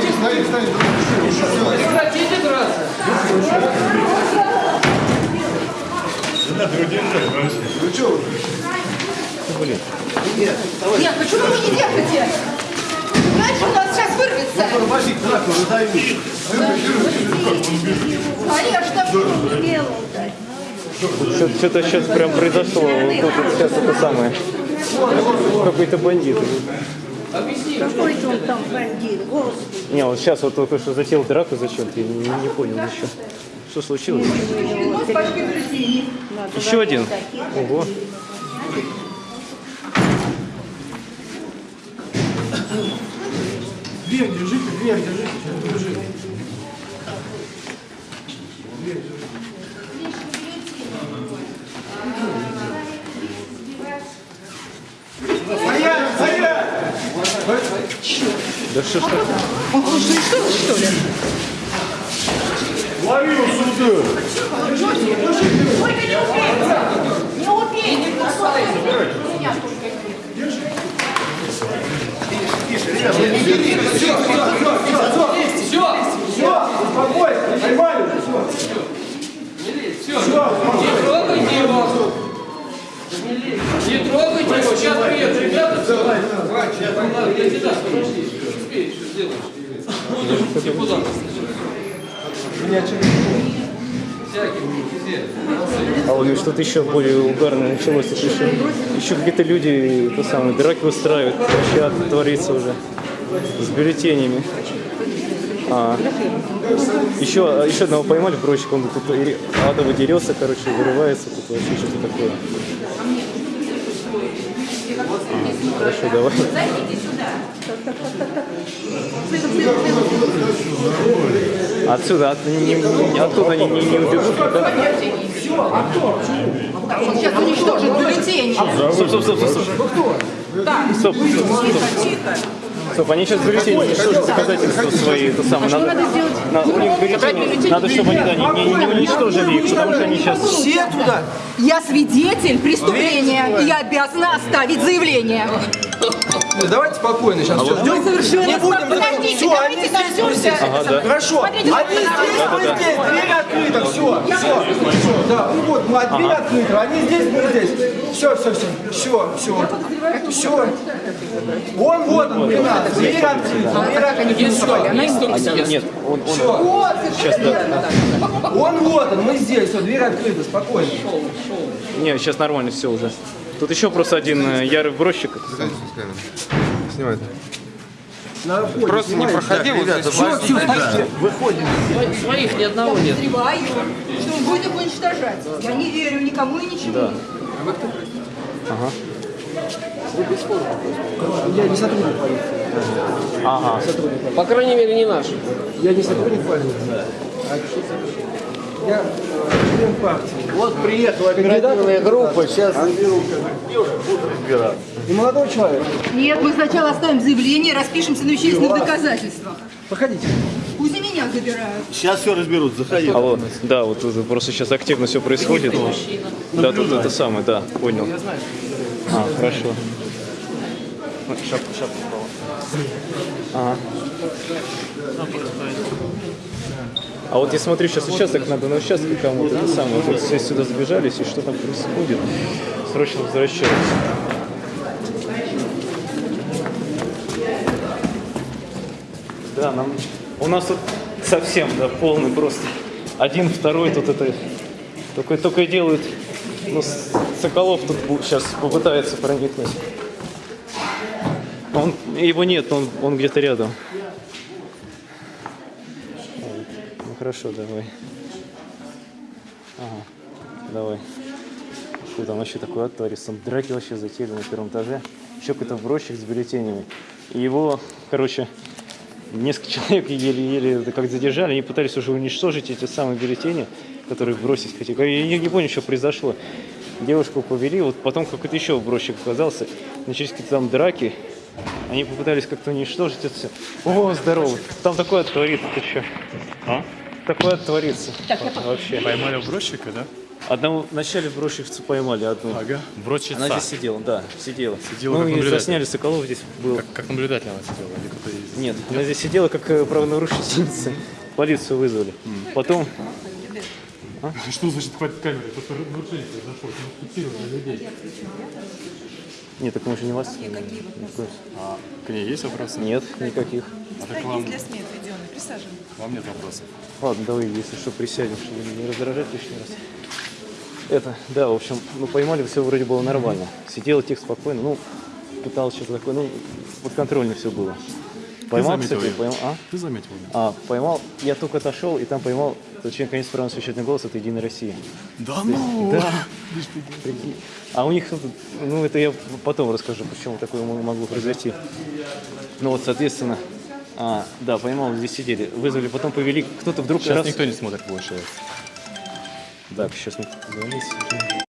убийца! Прекратите драться! Нет, почему вы не держите? Иначе у нас сейчас вырвется. Конечно. Что-то сейчас прям произошло. Вот тут сейчас это самое. Какой-то бандит. Какой-то он там бандит, господи. Не, вот сейчас вот только что затеял драку зачем-то, не, не понял еще. Что случилось? Еще один. Ого. Дверь держите, дверь держите, сейчас держи. Да что ж так? Он что, что, что ли? Лови его сюда! Только не убейте! Не убейте! Меня только Все! Все, успокойся, поймали уже, все. Все! Не трогайте его! Не трогайте его! Сейчас приедут ребята! Все! Ладно, я тебя подожди. Успеешь, что Всяким, везде. А вот что-то еще более угарное началось. Это еще, еще какие-то люди то самое, драки устраивают. Вообще ад творится уже. С бюллетенями. А, еще, еще одного поймали брочек, он тут адово дерется, короче, вырывается, тут вообще что-то такое. А, хорошо, давай. Отсюда, от, не, не- оттуда они не, не убегут. да? Он сейчас уничтожит бюллетени. Стоп, стоп, стоп, стоп, стоп. Стоп, стоп, стоп. Они сейчас бюллетени уничтожат доказательства свои, это самое. Надо, на- у них бюллетени, надо, чтобы они да, не, не- не уничтожили их, потому что они сейчас... Все туда! Я свидетель преступления, и я обязана оставить заявление. Давайте спокойно сейчас все ждем. совершенно Не будем Подождите, Все, они давайте здесь. Ага, да. Хорошо. Они здесь, мы здесь. Дверь открыта, все. Все. Да, ну вот, мы дверь открыта. Они здесь, мы здесь. Все, все, все. Все, все. Все. Он вот он, надо. Дверь открыта. Дверь открыта. Кто Нет, нет, он, он Все. сейчас, да. Он вот он, мы здесь. Все, дверь открыта, спокойно. Не, сейчас нормально все уже. Тут еще просто один э, ярый бросчик. Снимай. На входе, Просто не проходи вот здесь. Все, все, стойте. Выходим. Своих ни одного нет. Подозреваю, что он будет их уничтожать. Я не верю никому и ничему. Да. Я не сотрудник полиции. Ага. По крайней мере, не наш. Я не сотрудник полиции. Я член партии. Вот приехала оперативная группа, сейчас И молодой человек. Нет, мы сначала оставим заявление, распишемся на вещественных доказательствах. Проходите. Пусть и меня забирают. сейчас все разберут, заходи. Алло, да, вот просто сейчас активно все происходит. Да, тут это самое, да, понял. А, хорошо. Шапку, шапку упала. Ага. А вот я смотрю, сейчас участок надо на участке кому-то, это самое, вот все сюда сбежались, и что там происходит? Срочно возвращаются. Да, нам... У нас тут совсем, да, полный просто. Один, второй тут это... Только, только делают... Ну, Соколов тут сейчас попытается проникнуть. Он, его нет, он, он где-то рядом. Ну хорошо, давай. Ага, давай. Фу, там вообще такой ад творится. Драки вообще затеяли на первом этаже. Еще какой-то бросчик с бюллетенями. И его, короче, несколько человек еле-еле как задержали. Они пытались уже уничтожить эти самые бюллетени, которые бросить хотели. Я не понял, что произошло. Девушку повели, вот потом какой-то еще бросчик оказался. Начались какие-то там драки. Они попытались как-то уничтожить это все. О, здорово. Там такое творится, ты что? А? Такое творится. Вообще. Поймали угрозчика, да? Одного вначале брошивцу поймали одну. Ага. Бродчица. Она здесь сидела, да, сидела. Сидела ну как и засняли Соколов здесь был. Как, как наблюдатель она сидела? Или кто-то из... Нет, она здесь сидела как э, правонарушительница. Полицию вызвали. Потом Что значит хватит камеры? Просто нарушение произошло. Мы фиксировали людей. Нет, так мы же не вас. А к ней есть вопросы? Нет, никаких. А так вам, Для СМИ отведенный. Присаживайтесь. вам нет вопросов. Ладно, давай, если что, присядем, чтобы не раздражать лишний раз. Это, да, в общем, ну поймали, все вроде было нормально. Сидела тихо, спокойно, ну, пыталась что-то такое, ну, подконтрольно все было. Поймал, заметил кстати, поймал, а? Ты заметил меня? А, поймал, я только отошел, и там поймал, человек, наконец, правильно священный голос, это Единая Россия. Да ну! Да. Прикинь. А у них, тут, ну это я потом расскажу, почему такое мо- могло произойти. Ну вот, соответственно, а, да, поймал, здесь сидели, вызвали, потом повели, кто-то вдруг Сейчас раз... никто не смотрит больше. Так, сейчас не позвонить.